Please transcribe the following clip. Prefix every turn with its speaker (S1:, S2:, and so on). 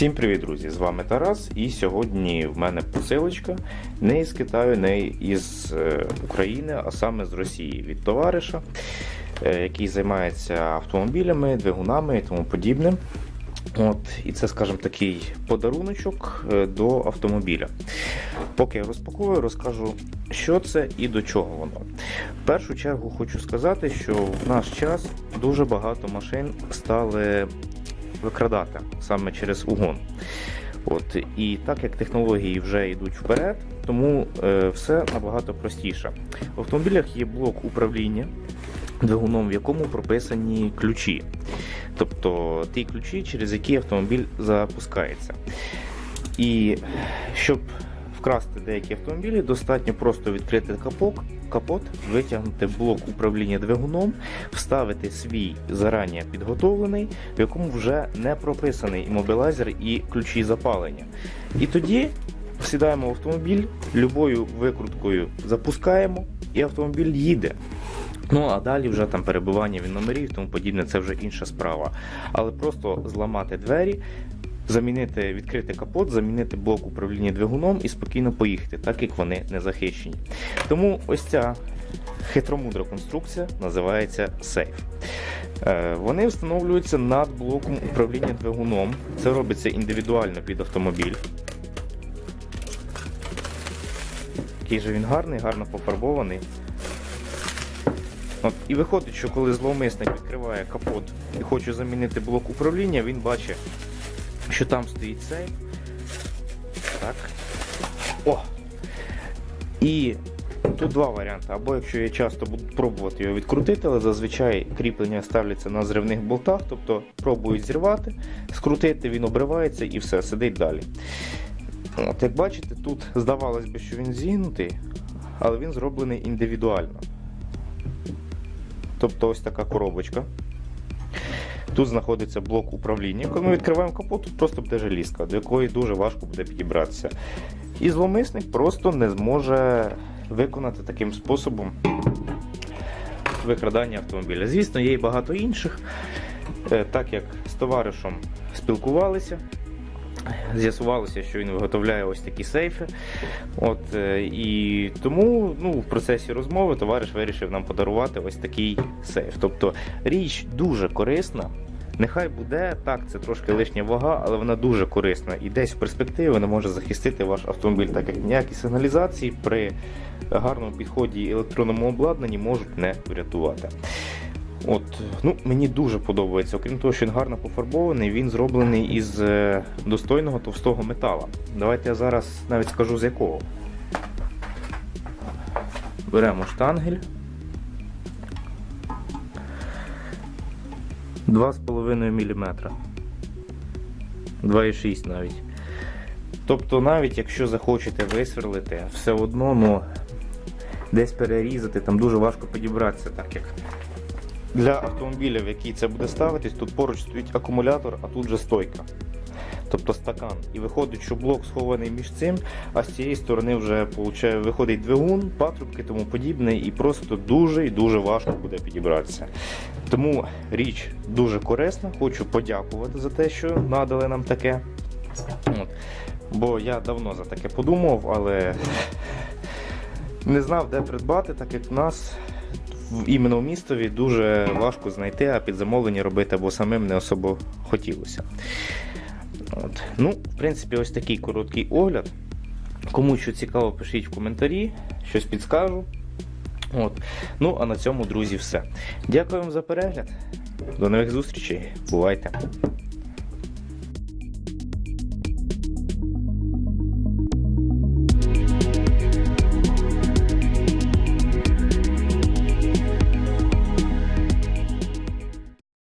S1: Всім привіт, друзі! З вами Тарас. І сьогодні в мене посилочка не із Китаю, не із е, України, а саме з Росії від товариша, е, який займається автомобілями, двигунами і тому подібним. От, І це, скажімо, такий подаруночок е, до автомобіля. Поки я розпакую, розкажу, що це і до чого воно. В першу чергу хочу сказати, що в наш час дуже багато машин стали викрадати саме через угон. От, І так як технології вже йдуть вперед, тому е, все набагато простіше. В автомобілях є блок управління двигуном, в якому прописані ключі. Тобто ті ключі, через які автомобіль запускається. І щоб вкрасти деякі автомобілі, достатньо просто відкрити капок, капот, витягнути блок управління двигуном, вставити свій зарані підготовлений, в якому вже не прописаний імобілайзер і ключі запалення. І тоді сідаємо в автомобіль, любою викруткою запускаємо, і автомобіль їде. Ну а далі вже там перебивання VIN номерів тому подібне, це вже інша справа. Але просто зламати двері, замінити, відкрити капот, замінити блок управління двигуном і спокійно поїхати, так як вони не захищені. Тому ось ця хитромудра конструкція називається сейф. Е, Вони встановлюються над блоком управління двигуном. Це робиться індивідуально під автомобіль. Який же він гарний, гарно пофарбований. От, І виходить, що коли зловмисник відкриває капот і хоче замінити блок управління, він бачить, що там стоїть сейф. Так. О! І тут два варіанти. Або якщо я часто буду пробувати його відкрутити, але зазвичай кріплення ставляться на зривних болтах, тобто пробують зірвати, скрутити, він обривається і все, сидить далі. От, Як бачите, тут здавалось би, що він зігнутий, але він зроблений індивідуально. Тобто ось така коробочка. Тут знаходиться блок управління. Коли ми відкриваємо капот, тут просто буде желізка, до якої дуже важко буде підібратися. І зловмисник просто не зможе виконати таким способом викрадання автомобіля. Звісно, є і багато інших. Е, Так як з товаришем спілкувалися, з'ясувалося, що він виготовляє ось такі сейфи. От, е, І тому ну, в процесі розмови товариш вирішив нам подарувати ось такий сейф. Тобто річ дуже корисна. Нехай буде так, це трошки лишня вага, але вона дуже корисна. І десь в перспективі вона може захистити ваш автомобіль, так як ніякі сигналізації при гарному підході і електронному обладнанні можуть не врятувати. От, ну, Мені дуже подобається. Окрім того, що він гарно пофарбований, він зроблений із е, достойного товстого метала. Давайте я зараз навіть скажу з якого. Беремо штангель. 2,5 мм. 2,6 навіть. Тобто, навіть якщо захочете висверлити, все одно ну, десь перерізати, там дуже важко підібратися, так як для автомобіля, в який це буде ставитись, тут поруч стоїть акумулятор, а тут же стойка. Тобто стакан. І виходить, що блок схований між цим, а з цієї сторони вже виходить двигун, патрубки тому подібне, і просто дуже і дуже важко буде підібратися. Тому річ дуже корисна. Хочу подякувати за те, що надали нам таке. От. Бо я давно за таке подумав, але не знав, де придбати, так як в нас іменно в містові дуже важко знайти, а під замовлення робити або самим не особо хотілося. От. Ну, В принципі, ось такий короткий огляд. Кому що цікаво, пишіть в коментарі, щось підскажу. От. Ну, а на цьому, друзі, все. Дякую вам за перегляд. До нових зустрічей. Бувайте!